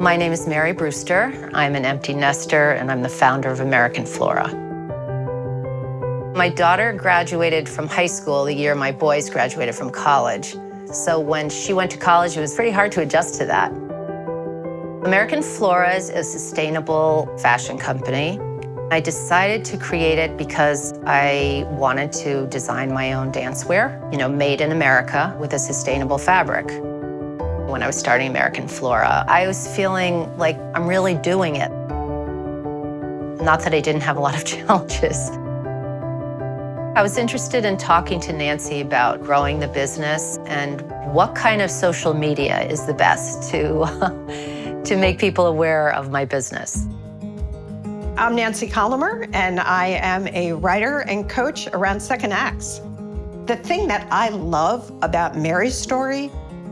My name is Mary Brewster. I'm an empty nester and I'm the founder of American Flora. My daughter graduated from high school the year my boys graduated from college. So when she went to college, it was pretty hard to adjust to that. American Flora is a sustainable fashion company. I decided to create it because I wanted to design my own dancewear, you know, made in America with a sustainable fabric. When I was starting American Flora, I was feeling like I'm really doing it. Not that I didn't have a lot of challenges. I was interested in talking to Nancy about growing the business and what kind of social media is the best to, to make people aware of my business. I'm Nancy Collamer, and I am a writer and coach around second acts. The thing that I love about Mary's story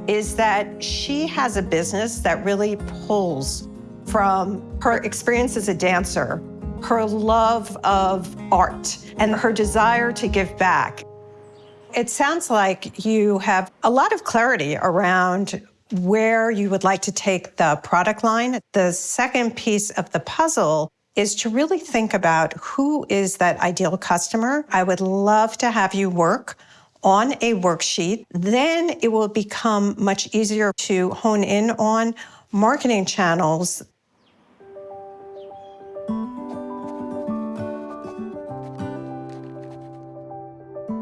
is that she has a business that really pulls from her experience as a dancer her love of art and her desire to give back. It sounds like you have a lot of clarity around where you would like to take the product line. The second piece of the puzzle is to really think about who is that ideal customer. I would love to have you work on a worksheet. Then it will become much easier to hone in on marketing channels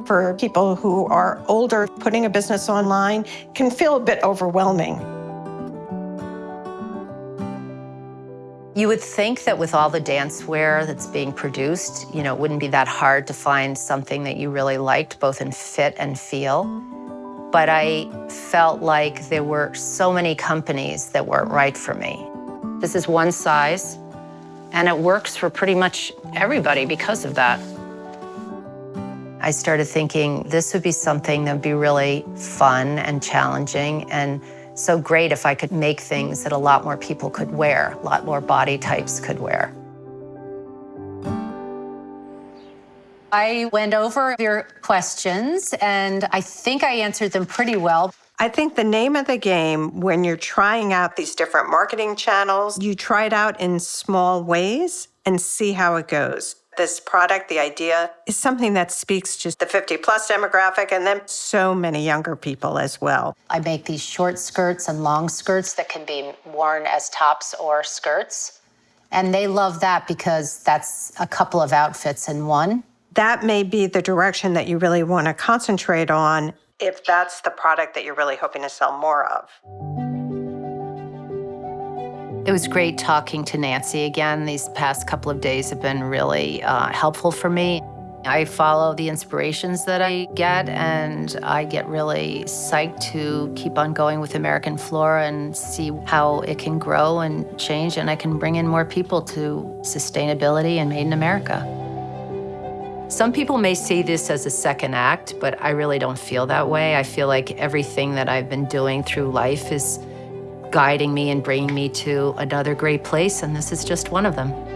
for people who are older, putting a business online can feel a bit overwhelming. You would think that with all the dancewear that's being produced, you know, it wouldn't be that hard to find something that you really liked, both in fit and feel. But I felt like there were so many companies that weren't right for me. This is one size, and it works for pretty much everybody because of that. I started thinking this would be something that would be really fun and challenging and so great if I could make things that a lot more people could wear, a lot more body types could wear. I went over your questions and I think I answered them pretty well. I think the name of the game when you're trying out these different marketing channels, you try it out in small ways and see how it goes this product, the idea, is something that speaks to the 50 plus demographic and then so many younger people as well. I make these short skirts and long skirts that can be worn as tops or skirts. And they love that because that's a couple of outfits in one. That may be the direction that you really want to concentrate on if that's the product that you're really hoping to sell more of. It was great talking to Nancy again. These past couple of days have been really uh, helpful for me. I follow the inspirations that I get, and I get really psyched to keep on going with American Flora and see how it can grow and change, and I can bring in more people to sustainability and Made in America. Some people may see this as a second act, but I really don't feel that way. I feel like everything that I've been doing through life is guiding me and bringing me to another great place, and this is just one of them.